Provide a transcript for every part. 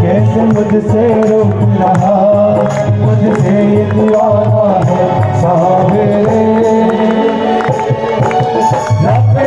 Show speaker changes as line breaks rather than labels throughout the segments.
کیسے مجھ سے روک رہا؟ مجھ سے یہ دیوانہ ہے صاحب۔ رب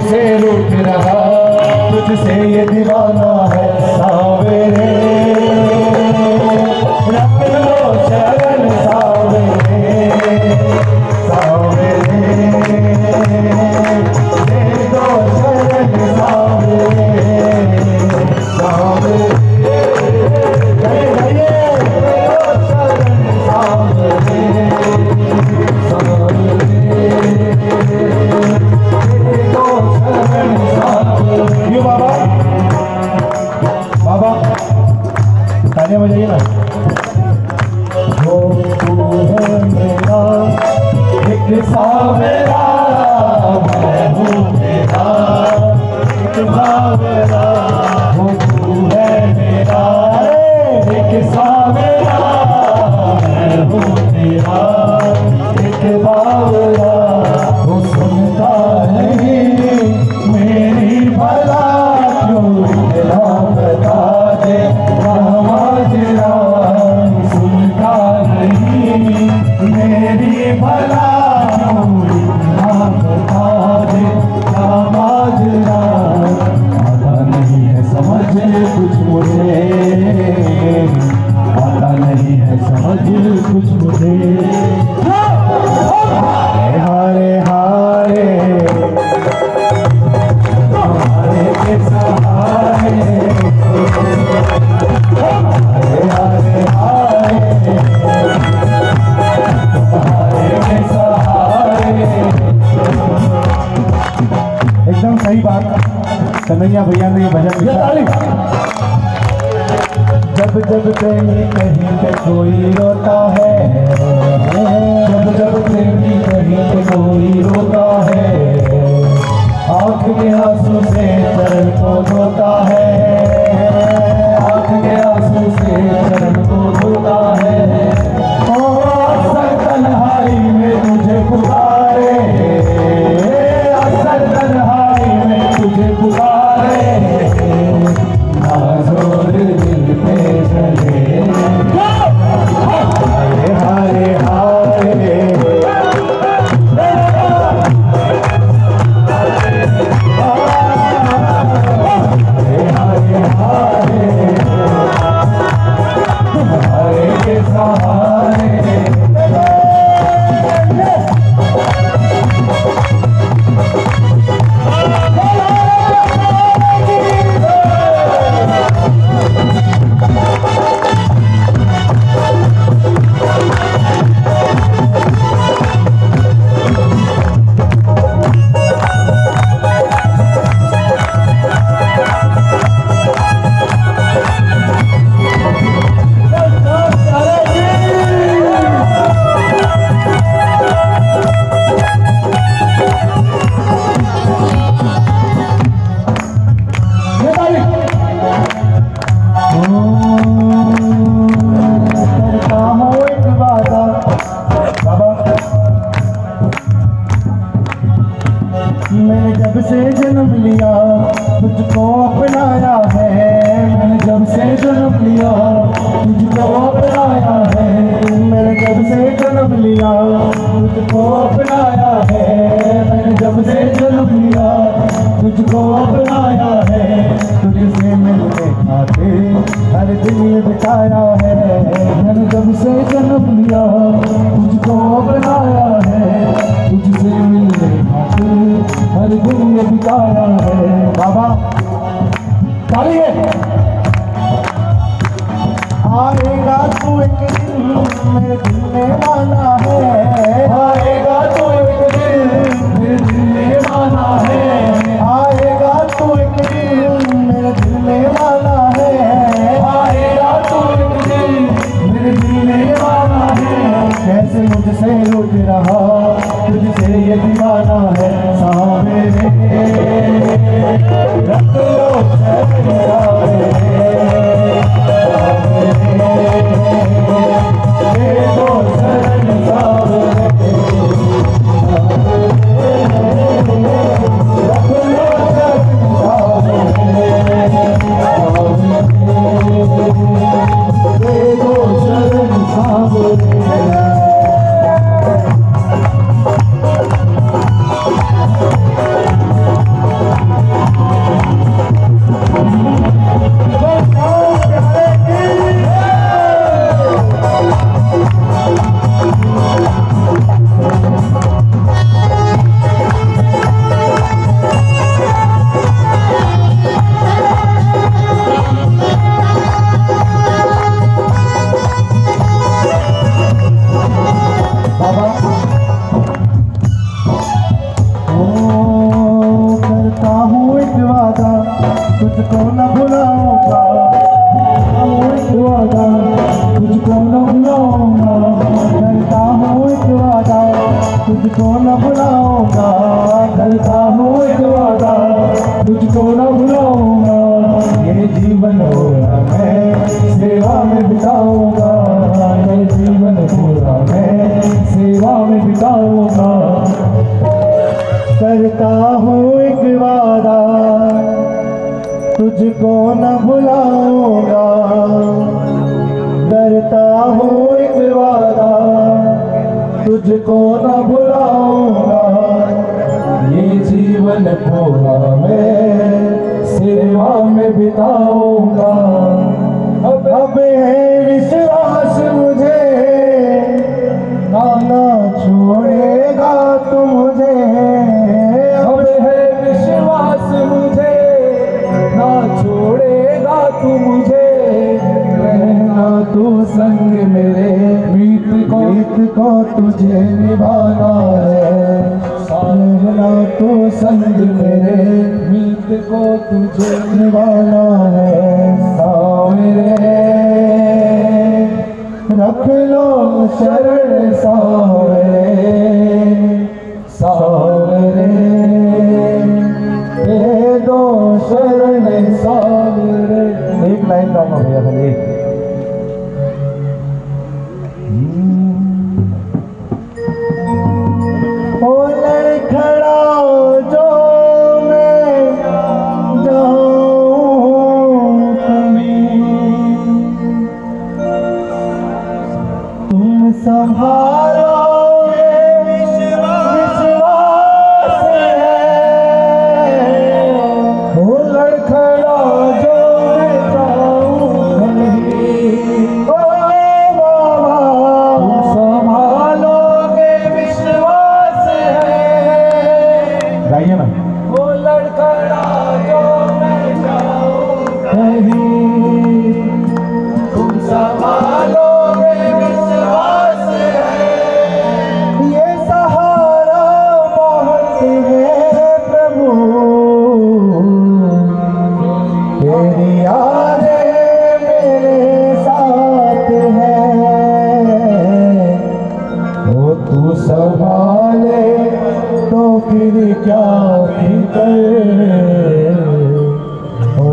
سے روٹ رہا تجھ سے یہ دیوانہ ہے ساویرے جب کہیں کہیں پہ کوئی روتا ہے، جب جب کہیں کہیں پہ کوئی روتا ہے، آنکھ کے آنسو سے سر کو روتا ہے تجھ کو اپنایا ہے میں نے جب سے جنم لیا تجھ کو اپنایا ہے تجھ سے ملنے کھاتے ہر دن یہ
بتایا ہے میں نے جب سے جنم لیا تجھ کو اپنایا ہے تجھ سے ملنے کھاتے ہر دن یہ بتایا ہے بابا تاری آئے گا تو ایک دن میں والا ہے ایک وعدہ؟ تجھ کو نہ بھلاؤں گا۔ یہ جیون پورا میں سیوا میں بتاؤں گا۔ اب اب ہے وشواس مجھے، نانا چھوڑے گا تو مجھے۔ اب ہے وشواس مجھے نہ چھوڑے گا تو مجھے۔ تجھے نبھانا ہے۔ رہنا تو سنگ میرے میت کو تجھے نبھانا ہے۔ ساورے رکھ لو شرڑ ساورے somehow وہ تو سنبھالے تو پھر کیا فکر وہ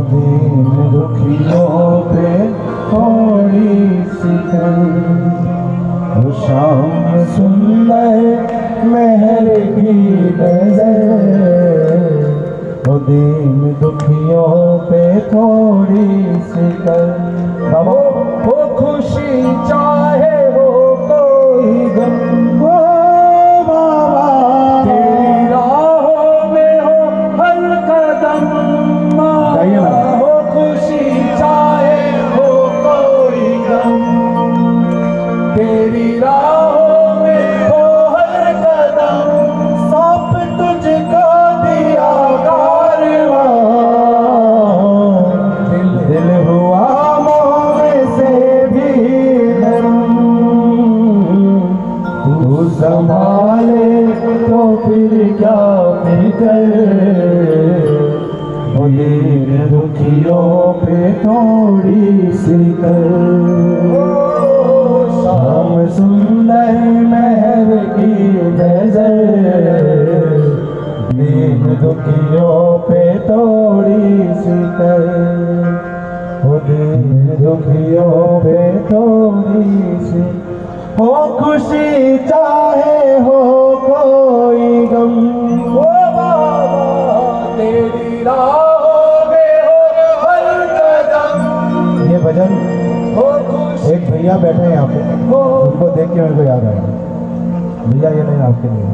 گلر مہر کی نظر۔ دین دکھیوں پہ توڑی سی کر دین دکھیوں پہ توڑی سی ہو خوشی چاہے ہو کوئی غم۔ ہو بابا تیری راہ میں ہو ہر قدم۔ یہ بھجن ایک بھیا بیٹھے ہیں یہاں پہ۔ ان کو دیکھ کے میرے کو یاد آیا۔ بھیا یہ نہیں آپ کے لیے۔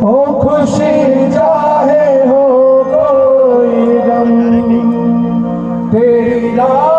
او خوشی چاہے ہو کوئی غم۔ تیری لاکھ